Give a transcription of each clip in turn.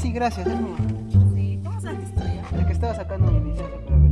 gracias, es mío. Sí, ¿cómo sabes que es tuyo? El que estaba sacando mi licencia para verificar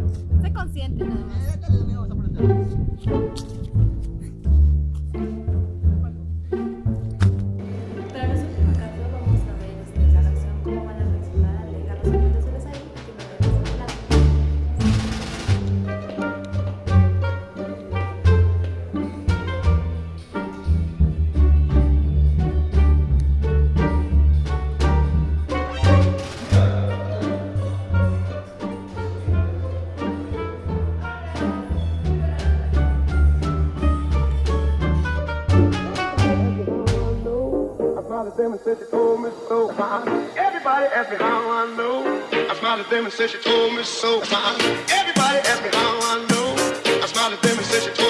Sé consciente nada más. Smiled at them and said she told me so. Everybody asked me how I know. I smiled at them and said she told me so. Everybody asked me how I know. I smiled at them and said she.